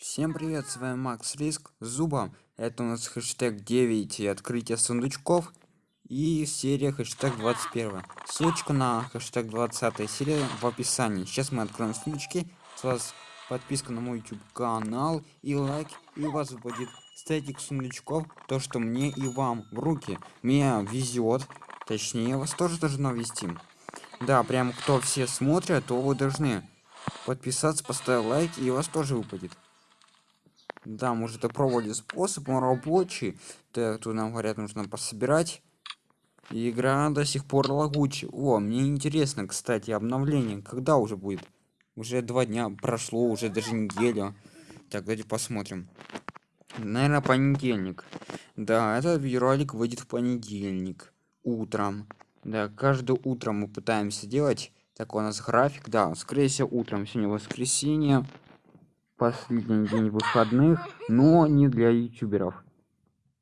Всем привет, с вами Макс Риск, Зуба. Это у нас хэштег 9 и открытие сундучков. И серия хэштег 21. Ссылочка на хэштег 20 серия в описании. Сейчас мы откроем сундучки. С вас подписка на мой YouTube канал и лайк. И у вас будет статик сундучков. То, что мне и вам в руки. Мне везет. Точнее, вас тоже должно вести. Да, прям кто все смотрят, то вы должны подписаться, поставить лайк, и у вас тоже выпадет. Да, может это пробовали способ, он рабочий. Так, тут нам говорят, нужно пособирать. Игра до сих пор лагучая. О, мне интересно, кстати, обновление. Когда уже будет? Уже два дня прошло, уже даже неделя. Так, давайте посмотрим. Наверное, понедельник. Да, этот видеоролик выйдет в понедельник. Утром. Да, каждое утро мы пытаемся делать. Так, у нас график, да, скорее всего, утром. Сегодня воскресенье последний день выходных, но не для ютуберов.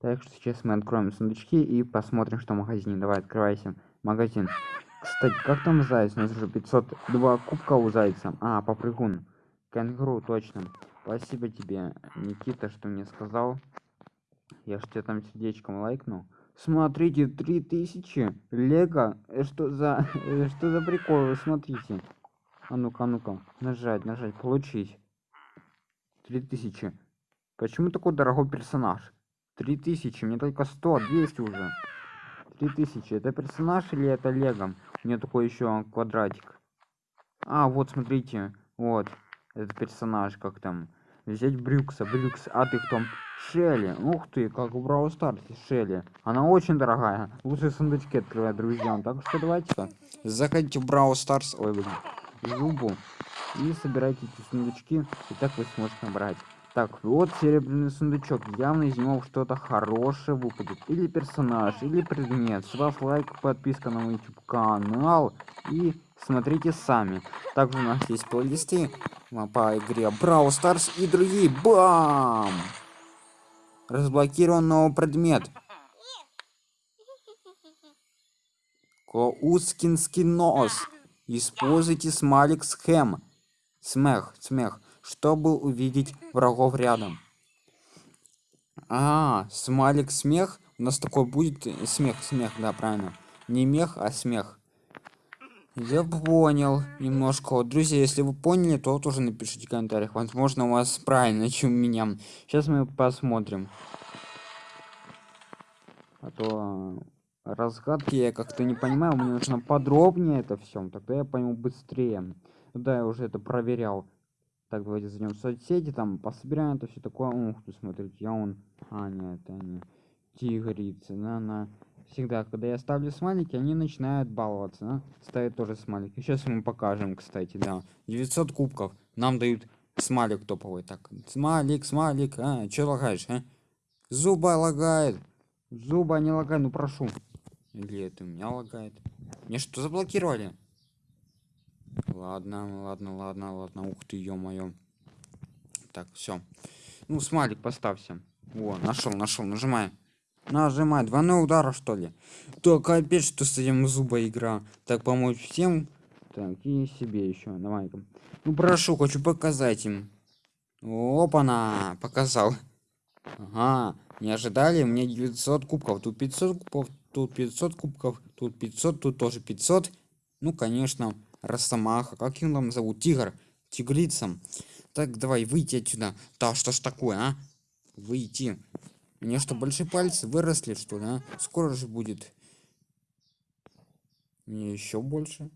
Так что сейчас мы откроем сундучки и посмотрим, что в магазине. Давай, открывайся. Магазин. Кстати, как там заяц? У нас уже 502 кубка у зайца. А, попрыгун. Кенгуру, точно. Спасибо тебе, Никита, что мне сказал. Я ж тебе там сердечком лайкнул. Смотрите, 3000 лего. Э, что за... Э, что за прикол? Смотрите. А ну-ка, а ну-ка. Нажать, нажать, получить. 3000. Почему такой дорогой персонаж? 3000, мне только 100, 200 уже. 3000, это персонаж или это лего? У меня такой еще квадратик. А, вот, смотрите, вот, этот персонаж, как там. Взять Брюкса, Брюкс, а ты кто? Шелли, ух ты, как в Brawl Stars Шелли. Она очень дорогая, лучше сундучки открывать, друзья. Так что давайте-ка, заходите в Brawl Stars, ой, блин, Зубу и собирайте эти сундучки и так вы сможете набрать. Так вот серебряный сундучок явно из него что-то хорошее выпадет. Или персонаж или предмет. С вас лайк подписка на мой youtube канал. И смотрите сами. Также у нас есть плейлисты. По игре Brawl Stars и другие. Бам! Разблокирован новый предмет Коускинский нос. Используйте смайлик схем смех смех. Чтобы увидеть врагов рядом? А смайлик смех. У нас такой будет смех смех да правильно. Не мех а смех. Я понял немножко. Вот, друзья если вы поняли то тоже напишите в комментариях. Возможно у вас правильно чем меня. Сейчас мы посмотрим. А то разгадки я как-то не понимаю. Мне нужно подробнее это все тогда я пойму быстрее да я уже это проверял так давайте зайдем в соцсети там пособираем это все такое. Ух ты смотрите я он а нет это не тигрица на на. Всегда когда я ставлю смайлики они начинают баловаться да? ставят тоже смайлики. Сейчас мы покажем кстати да. 900 кубков. Нам дают смайлик топовый так смайлик смайлик а че лагаешь а? зуба лагает. Зуба не лагает ну прошу. Или это у меня лагает? Мне что заблокировали ладно ладно ладно ладно. Ух ты ё-моё. Так все ну смайлик поставься о нашел нашел нажимай. Нажимай двойной удара что ли? То капец что с этим зуба игра. Так помочь всем? Так и себе еще давай -ка. ну прошу хочу показать им. Опа на показал. Ага не ожидали? Мне 900 кубков тут 500 кубков тут 500 кубков тут 500 тут тоже 500 ну конечно росомаха как его там зовут? Тигр тигрицам. Так давай выйти отсюда. Да что ж такое а? Выйти. Мне что большие пальцы выросли что ли а? скоро же будет. Мне еще больше.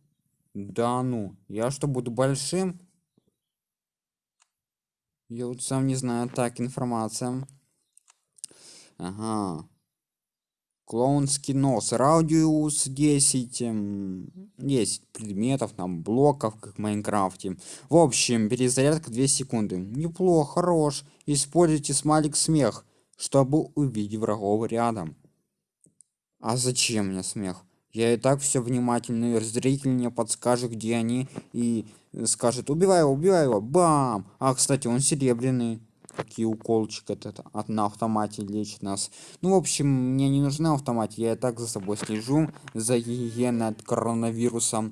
Да ну я что буду большим? Я вот сам не знаю. Так информация. Ага клоунский нос радиус 10 10 предметов там блоков как в майнкрафте. В общем перезарядка 2 секунды. Неплохо хорош. Используйте смайлик смех чтобы увидеть врагов рядом. А зачем мне смех? Я и так все внимательный зритель мне подскажет где они и скажет убивай его убивай его бам! А кстати он серебряный какие уколчик этот от на автомате лечит нас ну в общем мне не нужна автомате я и так за собой слежу за гигиеной от коронавируса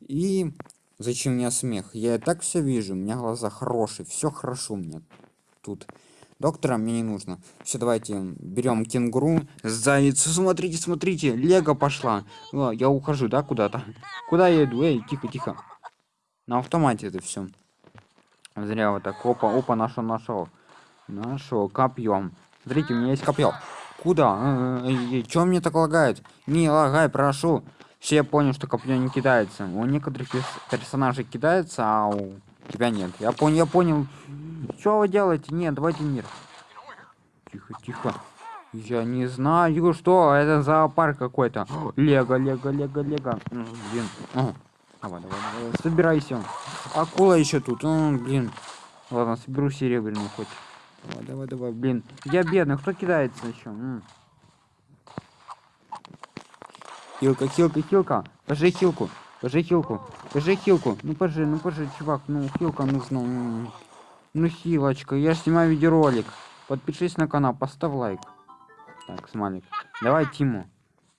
и зачем мне смех я и так все вижу у меня глаза хорошие все хорошо мне тут. Доктора мне не нужно. Все, давайте берем кенгуру, заяц. Смотрите, смотрите, Лего пошла. О, я ухожу, да, куда-то? Куда я иду? Эй, тихо, тихо. На автомате это все. Зря вот так. Опа, опа, нашел, нашел. Нашел копьем. Смотрите, у меня есть копье. Куда? Чем мне так лагает? Не лагай, прошу. Все понял, что копье не кидается. У некоторых персонажей кидается, а у тебя нет. Я понял, я понял. Что вы делаете? Нет, давайте мир. Тихо, тихо. Я не знаю, что это зоопарк какой-то. Лего, лего, лего, лего. Блин. О, давай, давай, давай. Собирайся. Акула еще тут. Блин. Ладно, соберу серебряную хоть. Давай, давай, давай, блин. Я бедный, кто кидается еще? Хилка, хилка, хилка. Пожи хилку. Пожи хилку. Пожи хилку. Ну пожи, ну пожи, чувак. Ну хилка нужна. Ну хилочка. Я снимаю видеоролик. Подпишись на канал, поставь лайк. Так, смайлик. Давай Тиму.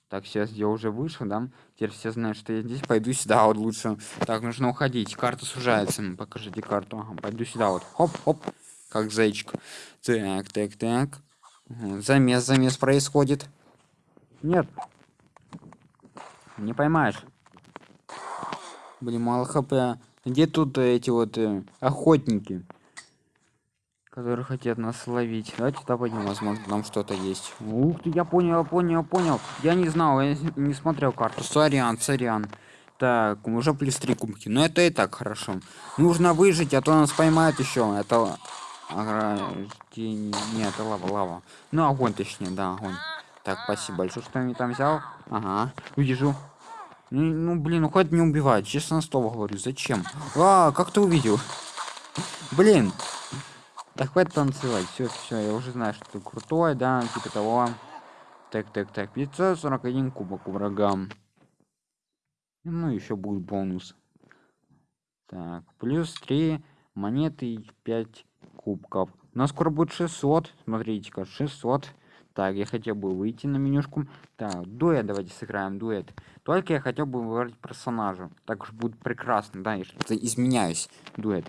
Так, сейчас я уже вышел, да? Теперь все знают, что я здесь. Пойду сюда вот лучше. Так, нужно уходить. Карта сужается. Покажите карту. Ага, пойду сюда вот. Хоп, хоп. Как зайчик. Так, так, так. Замес, замес происходит. Нет, не поймаешь. Блин, мало хп. Где тут эти вот э, охотники? Которые хотят нас ловить. Давайте туда пойдем, возможно, там что-то есть. Ух ты, я понял, я понял, я понял. Я не знал, я не смотрел карту. Сорян, сорян. Так, уже плюс три кубки. Но это и так хорошо. Нужно выжить, а то нас поймают еще. Это ограждение. Нет, лава, лава. Ну, огонь точнее, да, огонь. Так, спасибо большое, что я там взял. Ага, увижу. Ну, ну, блин, ну хоть не убивать, честно на слово говорю, зачем? А, как ты увидел? Блин. Так хватит танцевать, все, все, я уже знаю, что ты крутой, да, типа того. Так, так, так, 541 кубок врагам. Ну, еще будет бонус. Так, плюс 3 монеты и 5 кубков. У нас скоро будет 600, смотрите-ка, 600. Так, я хотел бы выйти на менюшку. Так, дуэт давайте сыграем, дуэт. Только я хотел бы выбрать персонажа. Так уж будет прекрасно, да, я что-то изменяюсь. Дуэт.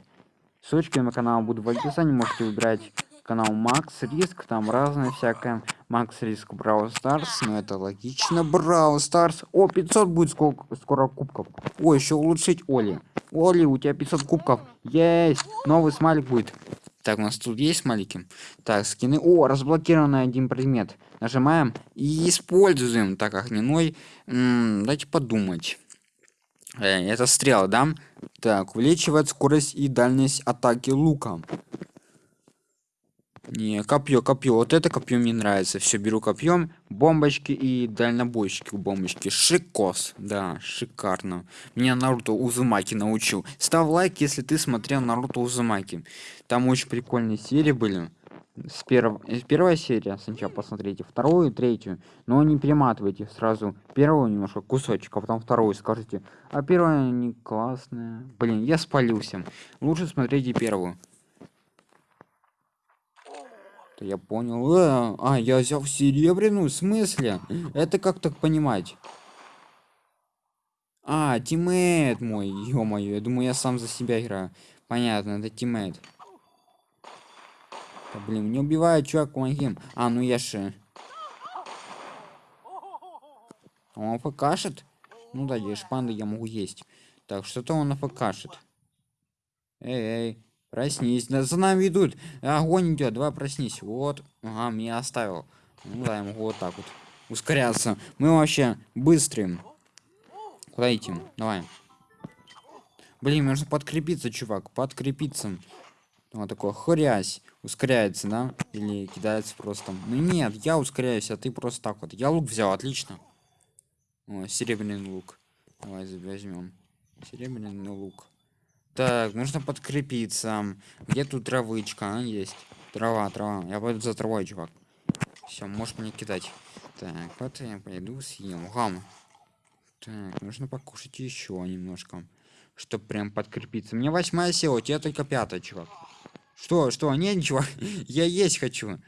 Ссылочки на канал будут в описании, можете выбирать канал Макс Риск, там разное всякое. Макс Риск Brawl Stars, ну это логично. Brawl Stars. О, 500 будет сколько, скоро кубков. О, еще улучшить Оли. Оли, у тебя 500 кубков. Есть. Новый смайлик будет. Так, у нас тут есть смайлики. Так, скины. О, разблокированный один предмет. Нажимаем и используем. Так, огненной. М -м, дайте подумать. Э, это стрела, да? Так, увеличивает скорость и дальность атаки луком. Не, копье, копье. Вот это копье мне нравится. Все, беру копьем, бомбочки и дальнобойщики бомбочки. Шикос. Да, шикарно. Меня Наруто Узумаки научил. Ставь лайк, если ты смотрел Наруто Узумаки. Там очень прикольные серии были. С перв... Первая серия сначала посмотрите, вторую третью. Но не перематывайте сразу первую немножко кусочек, а потом вторую скажите. А первая не классная. Блин, я спалился. Лучше смотрите первую. Это я понял. Э, а, я взял серебряную? В смысле? Это как так понимать? А, тиммейт мой, ё-моё, я думаю, я сам за себя играю. Понятно, это тиммейт. Да, блин, не убивает, чувак, помоги. А, ну я же... Он покашет? Ну да, ешь панды я могу есть. Так, что-то он покашет. Эй, эй, Проснись. За нами идут. Огонь идет. Давай проснись. Вот. Ага, меня оставил. Ну да, могу вот так вот ускоряться. Мы вообще быстрым. Куда идти? Давай. Блин, нужно подкрепиться, чувак. Подкрепиться. Вот такой хрясь. Ускоряется, да? Или кидается просто. Ну нет, я ускоряюсь, а ты просто так вот. Я лук взял, отлично. О, серебряный лук. Давай возьмем. Серебряный лук. Так, нужно подкрепиться. Где тут травычка? А, есть. Трава, трава. Я пойду за травой, чувак. Все, можешь мне кидать. Так, вот я пойду съем. Гам. Так, нужно покушать еще немножко. Чтобы прям подкрепиться. Мне восьмая сила, у тебя только пятая, чувак. Что, что? Нет, ничего. я есть хочу.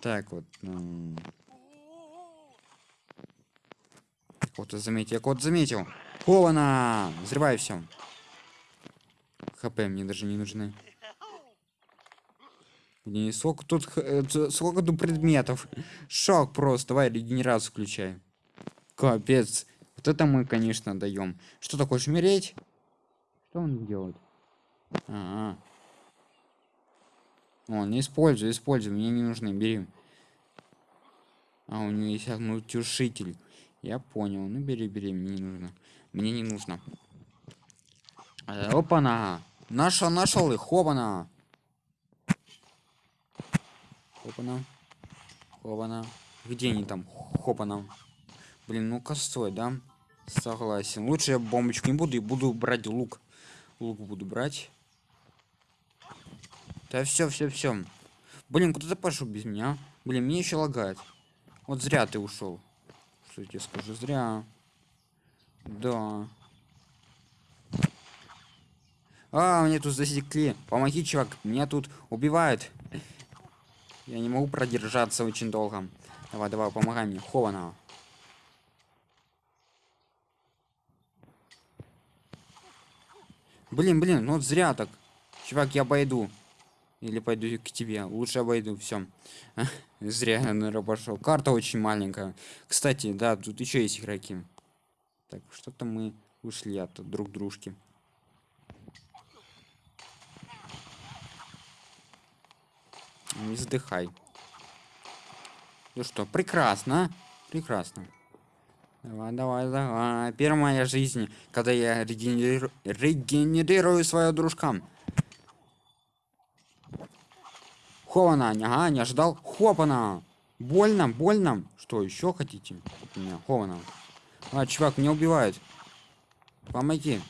Так вот. Кого-то заметил. Я кого-то заметил. Ована! Взрывай все. ХП мне даже не нужны. Блин, сколько тут, э, сколько тут предметов. Шок просто. Давай регенерацию включай. Капец. Вот это мы, конечно, даем. Что ты хочешь умереть? Что он делает? А, -а. Он используй, используй, мне не нужны, бери. А, у него есть огнетушитель. Я понял. Ну бери, бери, мне не нужно. Мне не нужно. Э, опа-на! Нашел, нашел их, хопана! Хопана. Хопана. Где они там? Хопана. Блин, ну косой, да? Согласен. Лучше я бомбочку не буду и буду брать лук. Лук буду брать. Да все, все, все. Блин, куда ты пошел без меня? Блин, мне еще лагает. Вот зря ты ушел. Что я тебе скажу? Зря. Да. А, мне тут засекли. Помоги, чувак. Меня тут убивают. Я не могу продержаться очень долго. Давай, давай, помогай мне. Хована. Блин, блин, ну вот зря так. Чувак, я обойду. Или пойду к тебе. Лучше обойду, все. Зря я, наверное, пошел. Карта очень маленькая. Кстати, да, тут еще есть игроки. Так, что-то мы ушли от друг дружки. Не вздыхай. Ну что, прекрасно. Прекрасно. Давай, давай, давай. Первая жизнь, когда я регенерирую, регенерирую свою дружкам. Хована, ага, не ожидал. Хопана. Больно, больно. Что еще хотите? Меня, Хована. А, чувак, меня убивают. Помоги.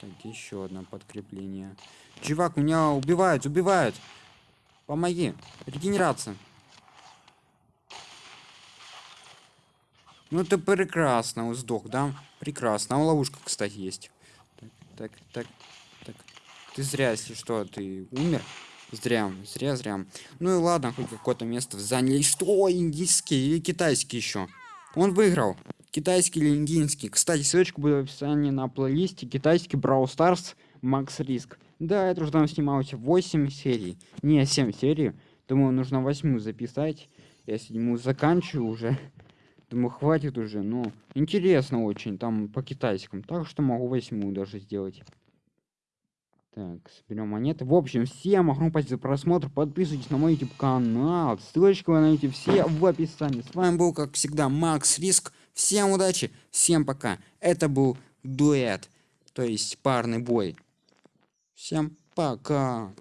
Так, еще одно подкрепление. Чувак, меня убивают, убивают. Помоги. Регенерация. Ну это прекрасно, сдох, да? Прекрасно. А ловушка, кстати, есть. Так, так, так, так. Ты зря, если что, ты умер. Зря, зря, зря. Ну и ладно, хоть какое-то место заняли. Что, индийский или китайский еще? Он выиграл. Китайский или индийский. Кстати, ссылочка будет в описании на плейлисте. Китайский Brawl Stars Max Risk. Да, это уже там снималось 8 серий. Не, 7 серий. Думаю, нужно 8 записать. Я седьмую заканчиваю уже. Думаю, хватит уже. Ну, интересно очень. Там по китайскому. Так что могу восьмую даже сделать. Так, соберем монеты. В общем, всем огромное спасибо за просмотр. Подписывайтесь на мой YouTube канал. Ссылочку вы найдете все в описании. С вами был, как всегда, Макс Риск. Всем удачи, всем пока. Это был дуэт, то есть парный бой. Всем пока.